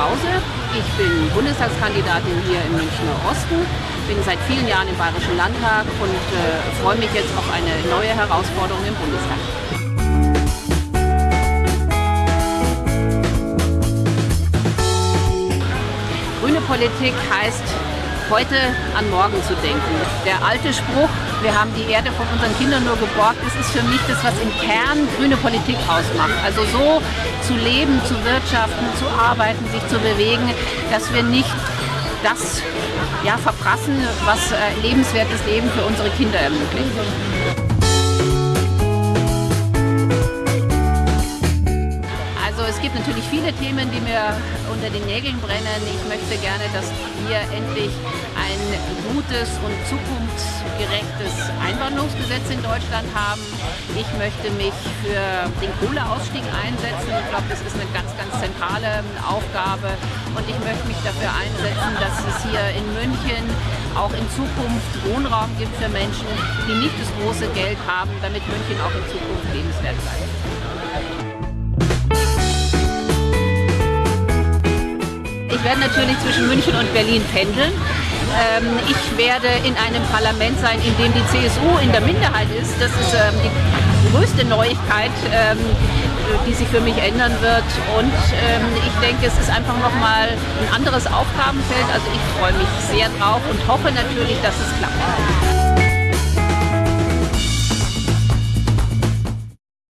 Krause. Ich bin Bundestagskandidatin hier im Münchner Osten, bin seit vielen Jahren im Bayerischen Landtag und äh, freue mich jetzt auf eine neue Herausforderung im Bundestag. Grüne Politik heißt heute an morgen zu denken. Der alte Spruch, wir haben die Erde von unseren Kindern nur geborgt, das ist für mich das, was im Kern grüne Politik ausmacht. Also so zu leben, zu wirtschaften, zu arbeiten, sich zu bewegen, dass wir nicht das ja, verprassen, was äh, lebenswertes Leben für unsere Kinder ermöglicht. Es gibt natürlich viele Themen, die mir unter den Nägeln brennen. Ich möchte gerne, dass wir endlich ein gutes und zukunftsgerechtes Einwanderungsgesetz in Deutschland haben. Ich möchte mich für den Kohleausstieg einsetzen. Ich glaube, das ist eine ganz, ganz zentrale Aufgabe. Und ich möchte mich dafür einsetzen, dass es hier in München auch in Zukunft Wohnraum gibt für Menschen, die nicht das große Geld haben, damit München auch in Zukunft lebenswert bleibt. Ich werde natürlich zwischen München und Berlin pendeln. Ähm, ich werde in einem Parlament sein, in dem die CSU in der Minderheit ist. Das ist ähm, die größte Neuigkeit, ähm, die sich für mich ändern wird. Und ich denke, es ist einfach nochmal ein anderes Aufgabenfeld. Also ich freue mich sehr drauf und hoffe natürlich, dass es klappt.